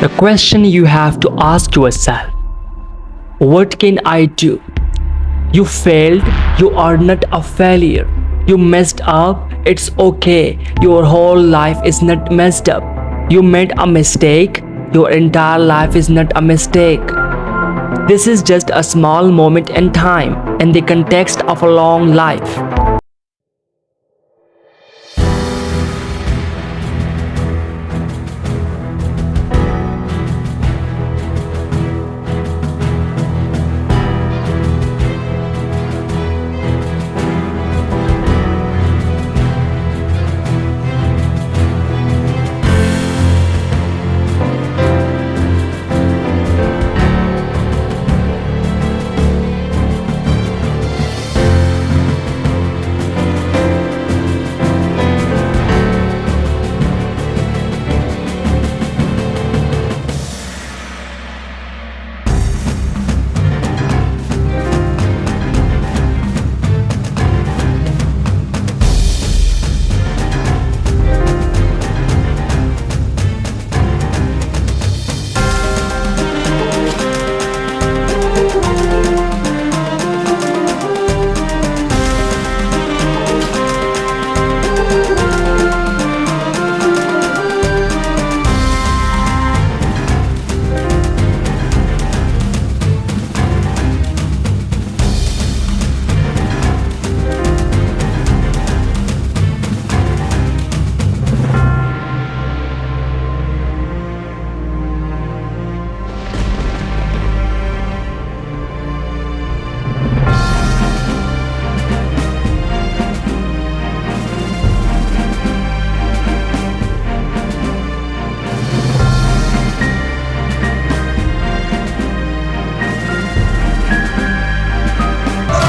The question you have to ask yourself What can I do? You failed, you are not a failure. You messed up, it's okay. Your whole life is not messed up. You made a mistake, your entire life is not a mistake. This is just a small moment in time in the context of a long life.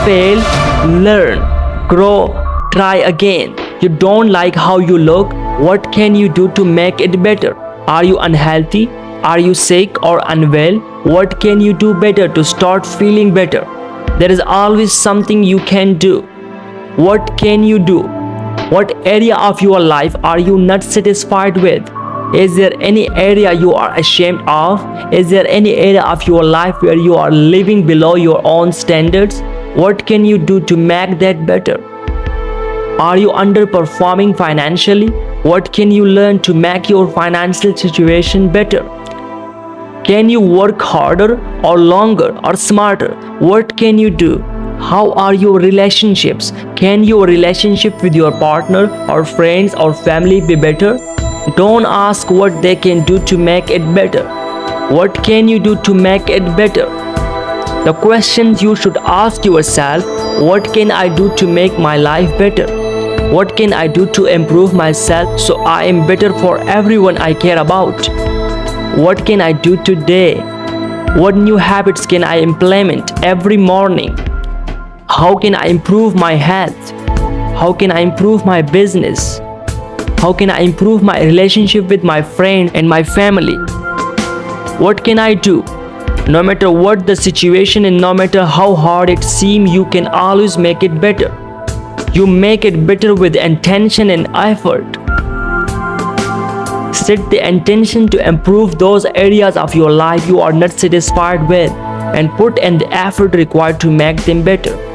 Fail, learn, grow, try again. You don't like how you look, what can you do to make it better? Are you unhealthy? Are you sick or unwell? What can you do better to start feeling better? There is always something you can do. What can you do? What area of your life are you not satisfied with? Is there any area you are ashamed of? Is there any area of your life where you are living below your own standards? What can you do to make that better? Are you underperforming financially? What can you learn to make your financial situation better? Can you work harder or longer or smarter? What can you do? How are your relationships? Can your relationship with your partner or friends or family be better? Don't ask what they can do to make it better. What can you do to make it better? The questions you should ask yourself what can I do to make my life better? What can I do to improve myself so I am better for everyone I care about? What can I do today? What new habits can I implement every morning? How can I improve my health? How can I improve my business? How can I improve my relationship with my friend and my family? What can I do? No matter what the situation and no matter how hard it seems, you can always make it better. You make it better with intention and effort. Set the intention to improve those areas of your life you are not satisfied with and put in the effort required to make them better.